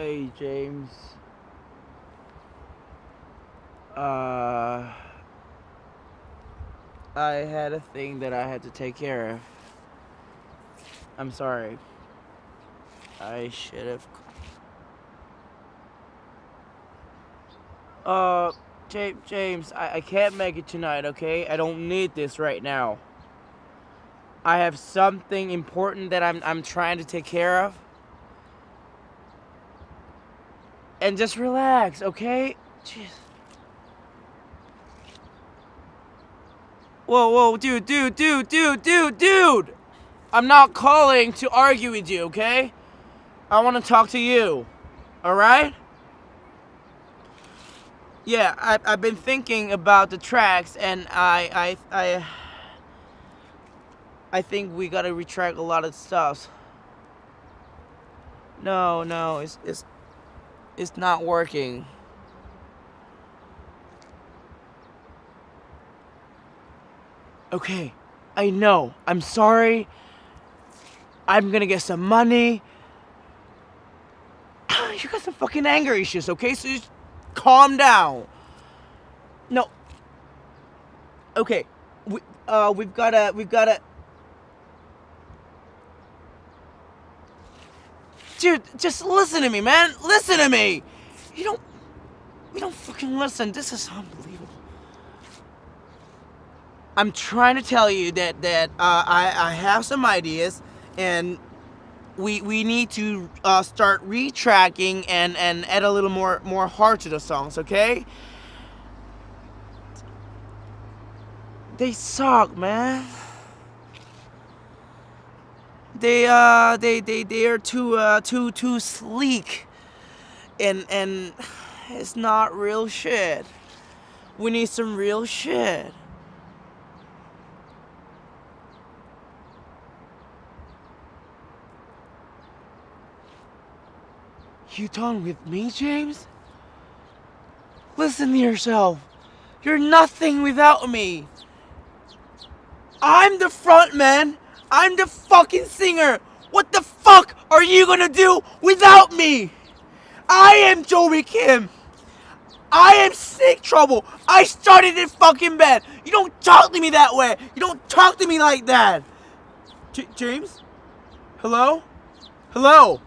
Hey, James. Uh, I had a thing that I had to take care of. I'm sorry. I should have. Uh, James, James, I, I can't make it tonight, okay? I don't need this right now. I have something important that I'm, I'm trying to take care of. And just relax, okay? Jeez. Whoa, whoa, dude, dude, dude, dude, dude, dude! I'm not calling to argue with you, okay? I want to talk to you. Alright? Yeah, I, I've been thinking about the tracks, and I, I, I, I think we gotta retract a lot of stuff. No, no, it's, it's, it's not working. Okay, I know. I'm sorry. I'm gonna get some money. You got some fucking anger issues, okay? So just calm down. No. Okay. We uh we've gotta we've gotta Dude, just listen to me, man. Listen to me. You don't you don't fucking listen. This is unbelievable. I'm trying to tell you that that uh, I I have some ideas and we we need to uh, start retracking and and add a little more more heart to the songs, okay? They suck, man. They uh they they they are too uh too too sleek, and and it's not real shit. We need some real shit. You done with me, James? Listen to yourself. You're nothing without me. I'm the front man. I'm the fucking singer. What the fuck are you gonna do without me? I am Joey Kim. I am sick trouble. I started this fucking band. You don't talk to me that way. You don't talk to me like that. J James? Hello? Hello?